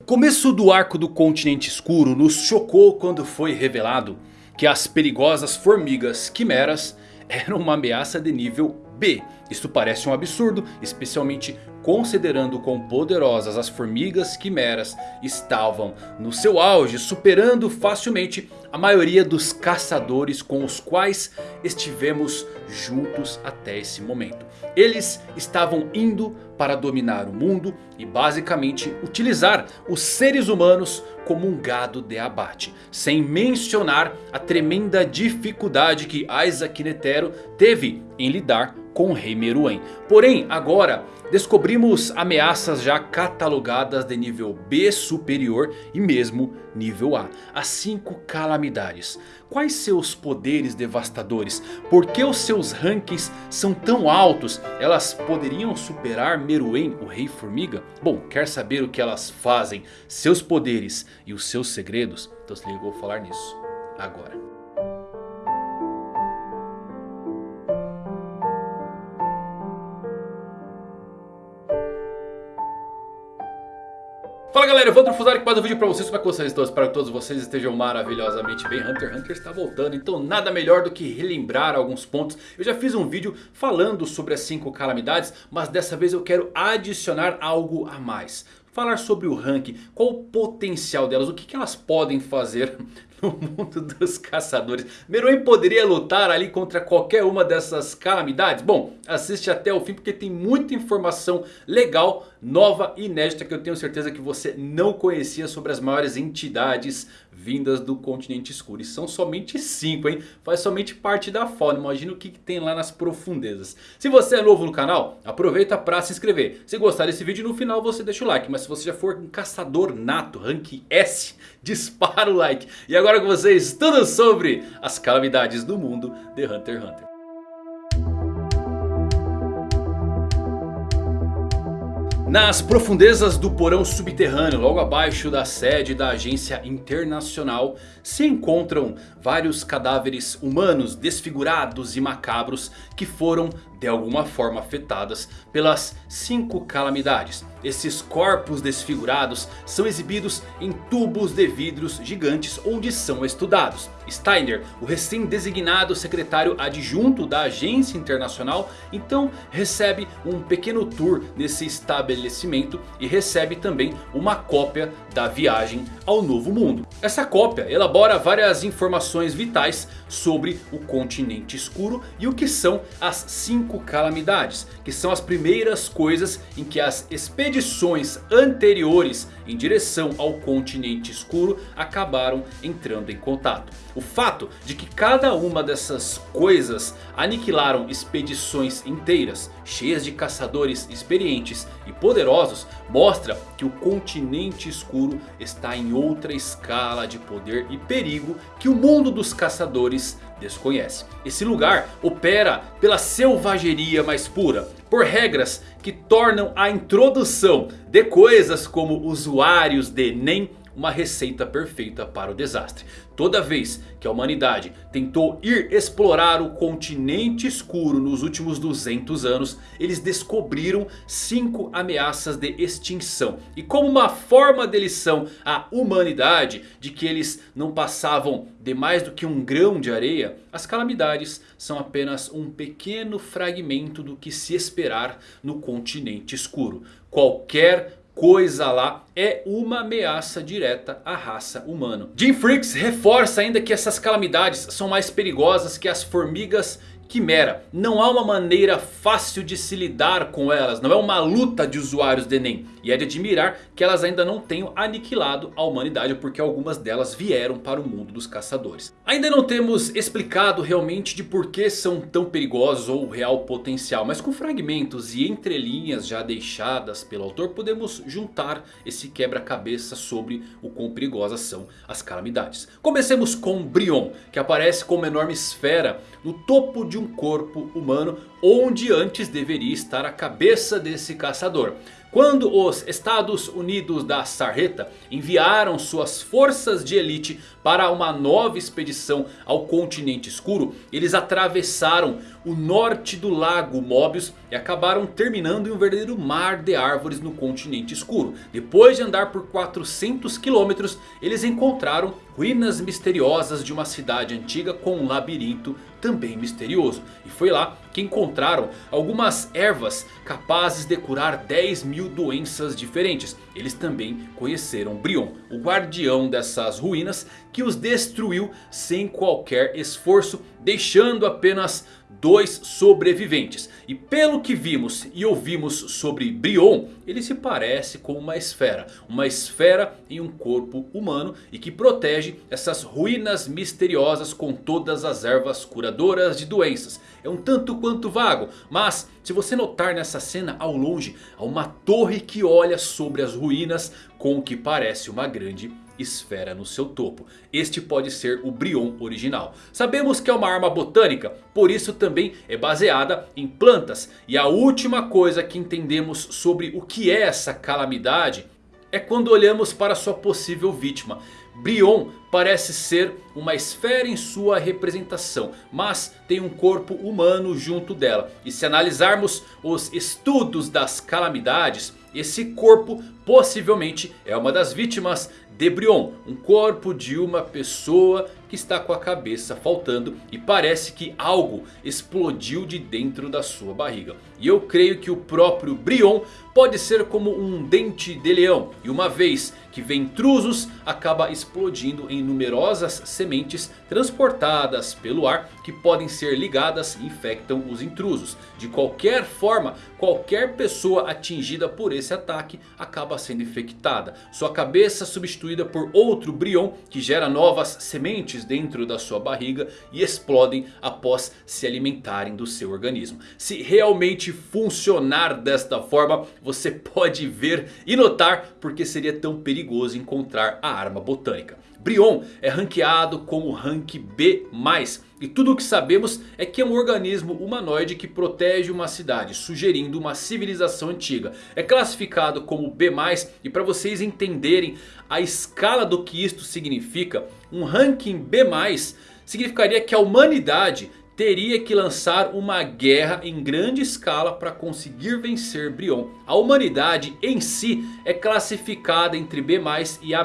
O começo do arco do continente escuro nos chocou quando foi revelado que as perigosas formigas quimeras eram uma ameaça de nível B. Isto parece um absurdo, especialmente considerando quão poderosas as formigas quimeras estavam no seu auge, superando facilmente a maioria dos caçadores com os quais estivemos juntos até esse momento. Eles estavam indo para dominar o mundo e basicamente utilizar os seres humanos como um gado de abate. Sem mencionar a tremenda dificuldade que Isaac Netero teve em lidar com o rei Meruem. Porém agora descobrimos ameaças já catalogadas de nível B superior e mesmo nível A. As 5 calamidades. Quais seus poderes devastadores? Por que os seus rankings são tão altos? Elas poderiam superar Meruem, o rei formiga? Bom, quer saber o que elas fazem, seus poderes e os seus segredos? Então se liga, eu vou falar nisso agora. Fala galera, vou Fusari aqui mais um vídeo pra vocês, como é que vocês estão? Espero que todos vocês estejam maravilhosamente bem. Hunter x Hunter está voltando, então nada melhor do que relembrar alguns pontos. Eu já fiz um vídeo falando sobre as 5 calamidades, mas dessa vez eu quero adicionar algo a mais. Falar sobre o rank, qual o potencial delas, o que, que elas podem fazer no mundo dos caçadores. Meruem poderia lutar ali contra qualquer uma dessas calamidades? Bom, assiste até o fim porque tem muita informação legal, nova e inédita que eu tenho certeza que você não conhecia sobre as maiores entidades vindas do continente escuro. E são somente 5, hein? Faz somente parte da fauna. Imagina o que tem lá nas profundezas. Se você é novo no canal, aproveita para se inscrever. Se gostar desse vídeo, no final você deixa o like. Mas se você já for um caçador nato, rank S, dispara o like. E agora com vocês, tudo sobre as calamidades do mundo de Hunter x Hunter. Nas profundezas do porão subterrâneo, logo abaixo da sede da agência internacional, se encontram vários cadáveres humanos desfigurados e macabros que foram de alguma forma afetadas pelas cinco calamidades. Esses corpos desfigurados são exibidos em tubos de vidros gigantes onde são estudados. Steiner, o recém-designado secretário adjunto da agência internacional, então recebe um pequeno tour nesse estabelecimento e recebe também uma cópia da viagem ao novo mundo. Essa cópia elabora várias informações vitais sobre o continente escuro e o que são as cinco calamidades, que são as primeiras coisas em que as expedições anteriores em direção ao continente escuro acabaram entrando em contato. O fato de que cada uma dessas coisas aniquilaram expedições inteiras, cheias de caçadores experientes e poderosos, mostra que o continente escuro está em outra escala de poder e perigo que o mundo dos caçadores desconhece. Esse lugar opera pela selvageria mais pura. Por regras que tornam a introdução de coisas como usuários de NEM uma receita perfeita para o desastre. Toda vez que a humanidade tentou ir explorar o continente escuro nos últimos 200 anos, eles descobriram 5 ameaças de extinção. E como uma forma de lição à humanidade de que eles não passavam de mais do que um grão de areia, as calamidades são apenas um pequeno fragmento do que se esperar no continente escuro. Qualquer coisa lá é uma ameaça direta à raça humana. Jim Freaks reforça ainda que essas calamidades são mais perigosas que as formigas Quimera. Não há uma maneira fácil de se lidar com elas. Não é uma luta de usuários de Enem. E é de admirar que elas ainda não tenham aniquilado a humanidade. Porque algumas delas vieram para o mundo dos caçadores. Ainda não temos explicado realmente de por que são tão perigosos ou o real potencial. Mas com fragmentos e entrelinhas já deixadas pelo autor. Podemos juntar esse quebra-cabeça sobre o quão perigosas são as calamidades. Comecemos com Brion. Que aparece como uma enorme esfera no topo de um corpo humano onde antes deveria estar a cabeça desse caçador. Quando os Estados Unidos da Sarreta enviaram suas forças de elite para uma nova expedição ao continente escuro, eles atravessaram o norte do lago Mobius e acabaram terminando em um verdadeiro mar de árvores no continente escuro. Depois de andar por 400 quilômetros, eles encontraram ruínas misteriosas de uma cidade antiga com um labirinto também misterioso. E foi lá que encontraram algumas ervas capazes de curar 10 mil doenças diferentes. Eles também conheceram Brion, o guardião dessas ruínas que os destruiu sem qualquer esforço, deixando apenas dois sobreviventes. E pelo que vimos e ouvimos sobre Brion, ele se parece com uma esfera. Uma esfera em um corpo humano e que protege essas ruínas misteriosas com todas as ervas curadoras de doenças. É um tanto quanto vago, mas se você notar nessa cena ao longe, há uma torre que olha sobre as ruínas com o que parece uma grande esfera no seu topo. Este pode ser o Brion original. Sabemos que é uma arma botânica, por isso também é baseada em plantas. E a última coisa que entendemos sobre o que é essa calamidade é quando olhamos para sua possível vítima. Brion parece ser uma esfera em sua representação, mas tem um corpo humano junto dela. E se analisarmos os estudos das calamidades, esse corpo possivelmente é uma das vítimas de Brion. Um corpo de uma pessoa que está com a cabeça faltando e parece que algo explodiu de dentro da sua barriga. E eu creio que o próprio Brion pode ser como um dente de leão. E uma vez que vem intrusos, acaba explodindo em numerosas sementes transportadas pelo ar que podem ser ligadas e infectam os intrusos. De qualquer forma, qualquer pessoa atingida por esse ataque acaba sendo infectada. Sua cabeça substituída por outro Brion que gera novas sementes dentro da sua barriga e explodem após se alimentarem do seu organismo. Se realmente funcionar desta forma, você pode ver e notar porque seria tão perigoso encontrar a arma botânica. Brion é ranqueado como rank B+. E tudo o que sabemos é que é um organismo humanoide que protege uma cidade, sugerindo uma civilização antiga. É classificado como B+, e para vocês entenderem a escala do que isto significa, um ranking B+, significaria que a humanidade teria que lançar uma guerra em grande escala para conseguir vencer Brion. A humanidade em si é classificada entre B+, e A-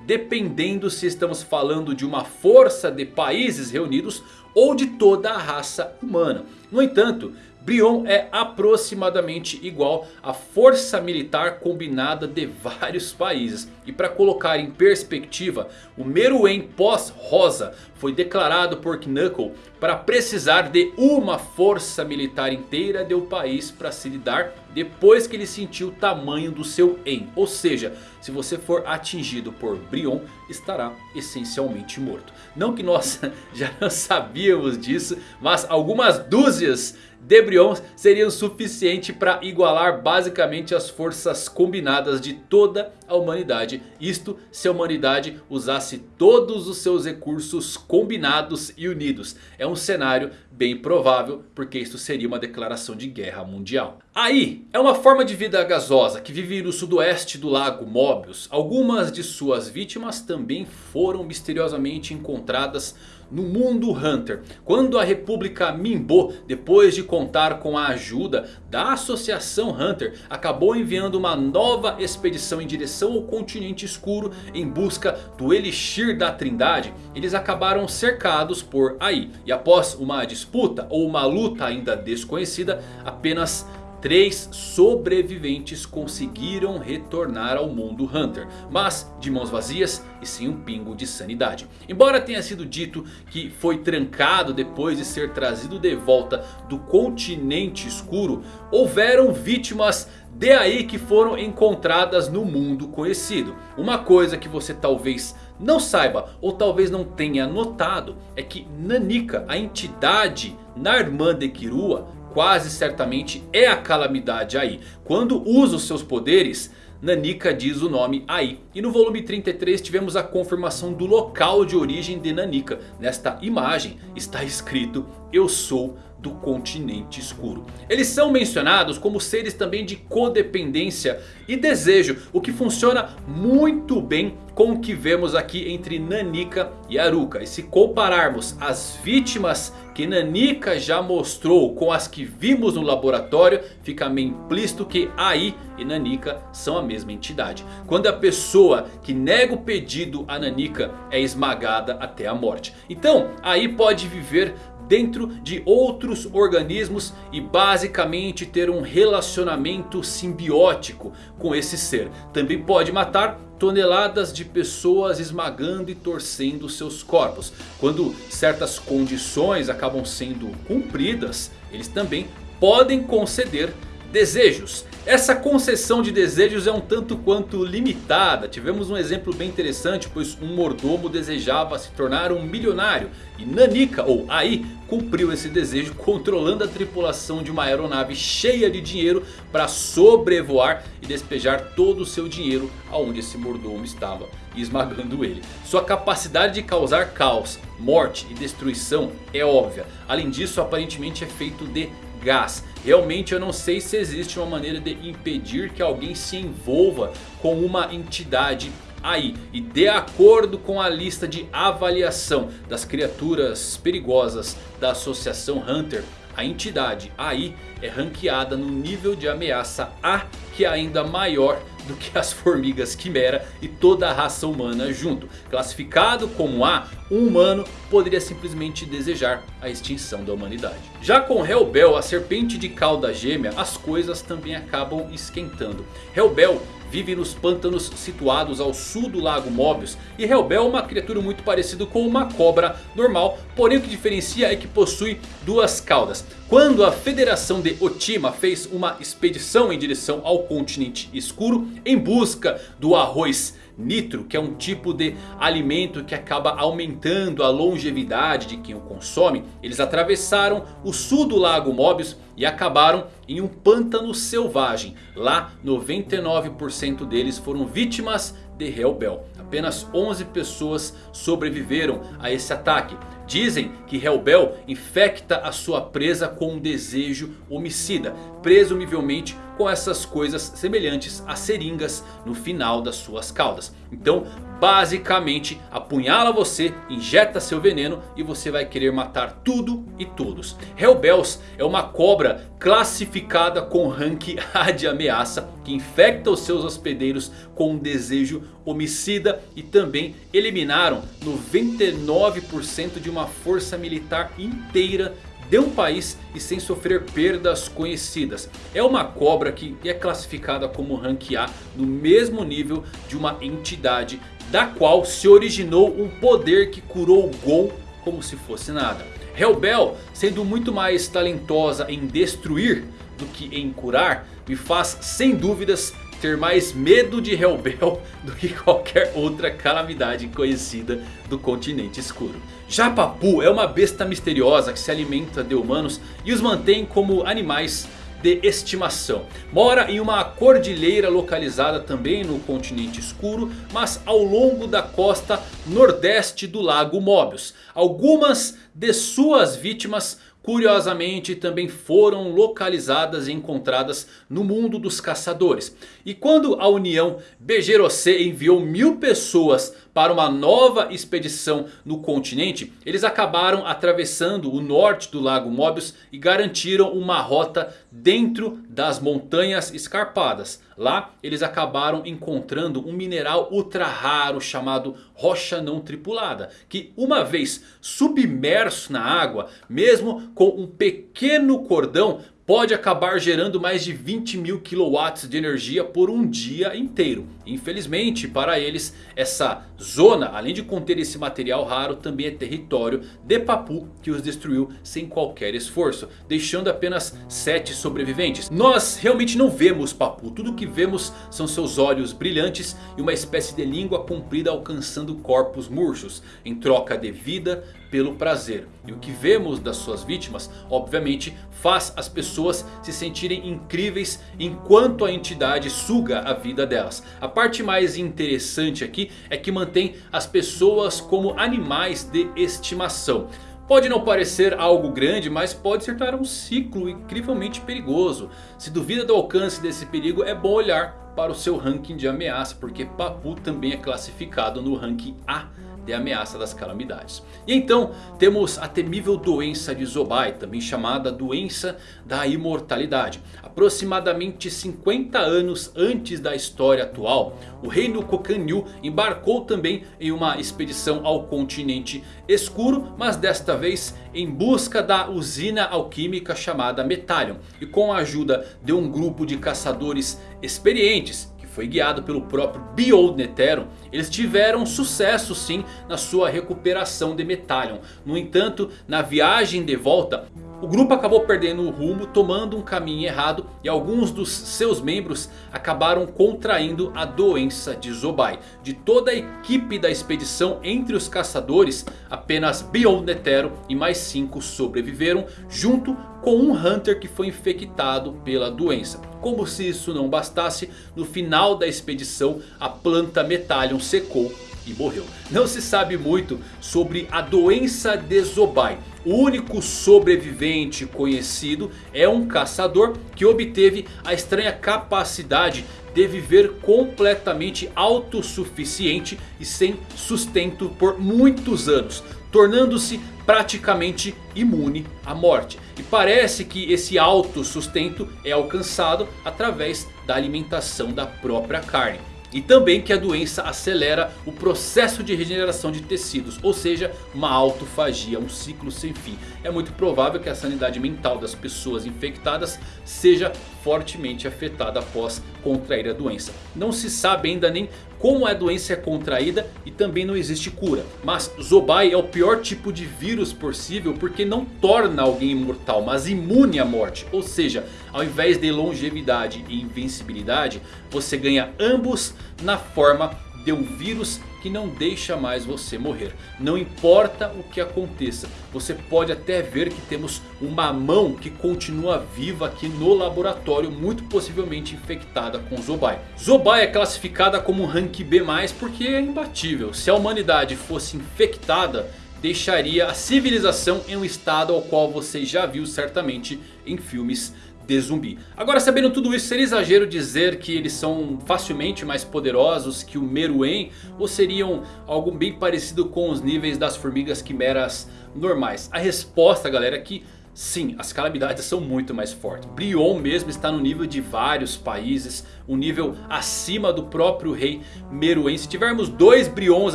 dependendo se estamos falando de uma força de países reunidos ou de toda a raça humana. No entanto, Brion é aproximadamente igual à força militar combinada de vários países. E para colocar em perspectiva, o Meruem pós-Rosa foi declarado por Knuckle para precisar de uma força militar inteira do país para se lidar depois que ele sentiu o tamanho do seu En. Ou seja, se você for atingido por Brion, estará essencialmente morto. Não que nós já não sabíamos disso, mas algumas dúzias de Brion seriam suficiente para igualar basicamente as forças combinadas de toda a humanidade. Isto se a humanidade usasse todos os seus recursos combinados e unidos. É um cenário bem provável porque isso seria uma declaração de guerra mundial. Aí é uma forma de vida gasosa que vive no sudoeste do lago Mobius. Algumas de suas vítimas também foram misteriosamente encontradas no mundo Hunter. Quando a República Minbo, depois de contar com a ajuda da Associação Hunter, acabou enviando uma nova expedição em direção ao continente escuro em busca do Elixir da Trindade, eles acabaram cercados por Ai. E após uma disputa ou uma luta ainda desconhecida, apenas Três sobreviventes conseguiram retornar ao mundo Hunter. Mas de mãos vazias e sem um pingo de sanidade. Embora tenha sido dito que foi trancado depois de ser trazido de volta do continente escuro. Houveram vítimas de aí que foram encontradas no mundo conhecido. Uma coisa que você talvez não saiba ou talvez não tenha notado é que Nanika, a entidade na irmã de Kirua, quase certamente é a calamidade aí. Quando usa os seus poderes, Nanika diz o nome aí. E no volume 33 tivemos a confirmação do local de origem de Nanika. Nesta imagem está escrito eu sou do continente escuro. Eles são mencionados como seres também de codependência e desejo, o que funciona muito bem com o que vemos aqui entre Nanika e Aruka. E se compararmos as vítimas que Nanika já mostrou com as que vimos no laboratório, fica meio implícito que Ai e Nanika são a mesma entidade. Quando a pessoa que nega o pedido a Nanika é esmagada até a morte. Então Ai pode viver dentro de outros organismos e basicamente ter um relacionamento simbiótico com esse ser. Também pode matar toneladas de pessoas esmagando e torcendo seus corpos. Quando certas condições acabam sendo cumpridas, eles também podem conceder desejos. Essa concessão de desejos é um tanto quanto limitada. Tivemos um exemplo bem interessante, pois um mordomo desejava se tornar um milionário. E Nanika, ou Ai, cumpriu esse desejo controlando a tripulação de uma aeronave cheia de dinheiro para sobrevoar e despejar todo o seu dinheiro aonde esse mordomo estava, esmagando ele. Sua capacidade de causar caos, morte e destruição é óbvia. Além disso, aparentemente é feito de gás. Realmente eu não sei se existe uma maneira de impedir que alguém se envolva com uma entidade aí. E de acordo com a lista de avaliação das criaturas perigosas da Associação Hunter. A entidade aí é ranqueada no nível de ameaça A que é ainda maior do que as formigas quimera e toda a raça humana junto. Classificado como A, um humano poderia simplesmente desejar a extinção da humanidade. Já com Hellbell, a serpente de cauda gêmea, as coisas também acabam esquentando. Hellbell vive nos pântanos situados ao sul do lago Mobius. E Hellbell é uma criatura muito parecida com uma cobra normal. Porém o que diferencia é que possui duas caudas. Quando a Federação de Otima fez uma expedição em direção ao continente escuro em busca do arroz nitro, que é um tipo de alimento que acaba aumentando a longevidade de quem o consome. Eles atravessaram o sul do lago Mobius e acabaram em um pântano selvagem. Lá 99% deles foram vítimas de Hellbell. Apenas 11 pessoas sobreviveram a esse ataque. Dizem que Hellbell infecta a sua presa com um desejo homicida. Presumivelmente com essas coisas semelhantes a seringas no final das suas caudas. Então basicamente apunhala você, injeta seu veneno e você vai querer matar tudo e todos. Hellbells é uma cobra classificada com rank A de ameaça que infecta os seus hospedeiros com um desejo homicida e também eliminaram 99% de uma força militar inteira de um país e sem sofrer perdas conhecidas. É uma cobra que é classificada como rank A no mesmo nível de uma entidade da qual se originou um poder que curou Gon como se fosse nada. Hellbell, sendo muito mais talentosa em destruir do que em curar, me faz sem dúvidas ter mais medo de Hellbell do que qualquer outra calamidade conhecida do continente escuro. Já Papu é uma besta misteriosa que se alimenta de humanos e os mantém como animais de estimação. Mora em uma cordilheira localizada também no continente escuro, mas ao longo da costa nordeste do lago Mobius. Algumas de suas vítimas curiosamente também foram localizadas e encontradas no mundo dos caçadores. E quando a União BGROC enviou mil pessoas para uma nova expedição no continente, eles acabaram atravessando o norte do lago Mobius e garantiram uma rota dentro das montanhas escarpadas. Lá eles acabaram encontrando um mineral ultra raro chamado rocha não tripulada. Que uma vez submerso na água, mesmo com um pequeno cordão pode acabar gerando mais de 20 mil kW de energia por um dia inteiro. Infelizmente para eles essa zona, além de conter esse material raro, também é território de Papu que os destruiu sem qualquer esforço. Deixando apenas 7 sobreviventes. Nós realmente não vemos Papu, tudo que vemos são seus olhos brilhantes e uma espécie de língua comprida alcançando corpos murchos. Em troca de vida pelo prazer. E o que vemos das suas vítimas, obviamente, faz as pessoas se sentirem incríveis enquanto a entidade suga a vida delas. A parte mais interessante aqui é que mantém as pessoas como animais de estimação. Pode não parecer algo grande, mas pode se tornar um ciclo incrivelmente perigoso. Se duvida do alcance desse perigo, é bom olhar para o seu ranking de ameaça, porque Papu também é classificado no ranking A de ameaça das calamidades. E então temos a temível doença de Zobai, também chamada doença da imortalidade. Aproximadamente 50 anos antes da história atual, o reino Kokanyu embarcou também em uma expedição ao continente escuro, mas desta vez em busca da usina alquímica chamada Metallion. E com a ajuda de um grupo de caçadores experientes foi guiado pelo próprio Behold Netero, eles tiveram sucesso sim na sua recuperação de Metallion. No entanto, na viagem de volta, o grupo acabou perdendo o rumo, tomando um caminho errado e alguns dos seus membros acabaram contraindo a doença de Zobai. De toda a equipe da expedição entre os caçadores, apenas Beyond Netero e mais 5 sobreviveram, junto com um Hunter que foi infectado pela doença. Como se isso não bastasse, no final da expedição a planta Metallion secou e morreu. Não se sabe muito sobre a doença de Zobai. O único sobrevivente conhecido é um caçador que obteve a estranha capacidade de viver completamente autossuficiente e sem sustento por muitos anos. Tornando-se praticamente imune à morte. E parece que esse autossustento é alcançado através da alimentação da própria carne. E também que a doença acelera o processo de regeneração de tecidos. Ou seja, uma autofagia, um ciclo sem fim. É muito provável que a sanidade mental das pessoas infectadas seja fortemente afetada após contrair a doença. Não se sabe ainda nem como a doença é contraída e também não existe cura. Mas Zobai é o pior tipo de vírus possível porque não torna alguém imortal, mas imune à morte. Ou seja, ao invés de longevidade e invencibilidade, você ganha ambos na forma de um vírus que não deixa mais você morrer. Não importa o que aconteça. Você pode até ver que temos uma mão que continua viva aqui no laboratório. Muito possivelmente infectada com Zobai. Zobai é classificada como rank B+, porque é imbatível. Se a humanidade fosse infectada deixaria a civilização em um estado ao qual você já viu certamente em filmes de zumbi. Agora sabendo tudo isso, seria exagero dizer que eles são facilmente mais poderosos que o Meruem? Ou seriam algo bem parecido com os níveis das formigas quimeras normais? A resposta galera é que sim, as calamidades são muito mais fortes. Brion mesmo está no nível de vários países, um nível acima do próprio rei Meruem. Se tivermos dois Brions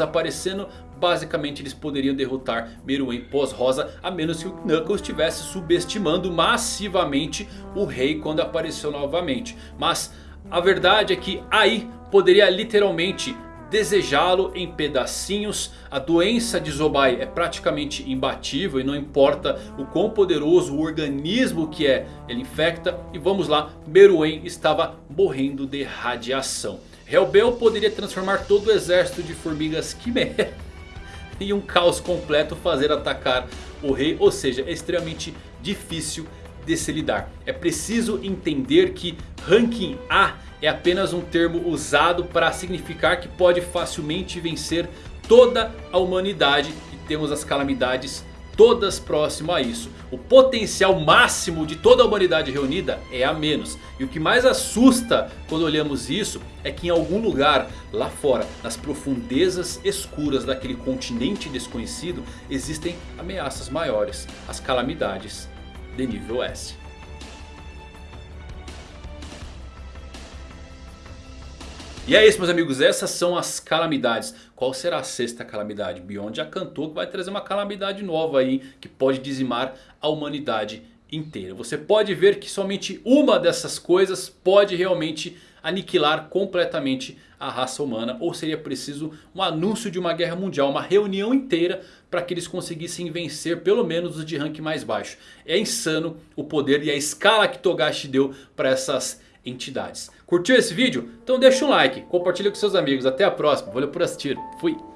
aparecendo basicamente eles poderiam derrotar Meruem pós-rosa. A menos que o Knuckles estivesse subestimando massivamente o rei quando apareceu novamente. Mas a verdade é que aí poderia literalmente desejá-lo em pedacinhos. A doença de Zobai é praticamente imbatível e não importa o quão poderoso o organismo que é, ele infecta. E vamos lá, Meruem estava morrendo de radiação. Hellbell poderia transformar todo o exército de formigas quimera e um caos completo fazer atacar o rei. Ou seja, é extremamente difícil de se lidar. É preciso entender que ranking A é apenas um termo usado para significar que pode facilmente vencer toda a humanidade. E temos as calamidades todas próximo a isso. O potencial máximo de toda a humanidade reunida é a menos. E o que mais assusta quando olhamos isso é que em algum lugar lá fora, nas profundezas escuras daquele continente desconhecido, existem ameaças maiores, as calamidades de nível S. E é isso meus amigos, essas são as calamidades. Qual será a sexta calamidade? Beyond já cantou que vai trazer uma calamidade nova aí que pode dizimar a humanidade inteira. Você pode ver que somente uma dessas coisas pode realmente aniquilar completamente a raça humana. Ou seria preciso um anúncio de uma guerra mundial, uma reunião inteira para que eles conseguissem vencer pelo menos os de rank mais baixo. É insano o poder e a escala que Togashi deu para essas entidades. Curtiu esse vídeo? Então deixa um like, compartilha com seus amigos. Até a próxima, valeu por assistir, fui!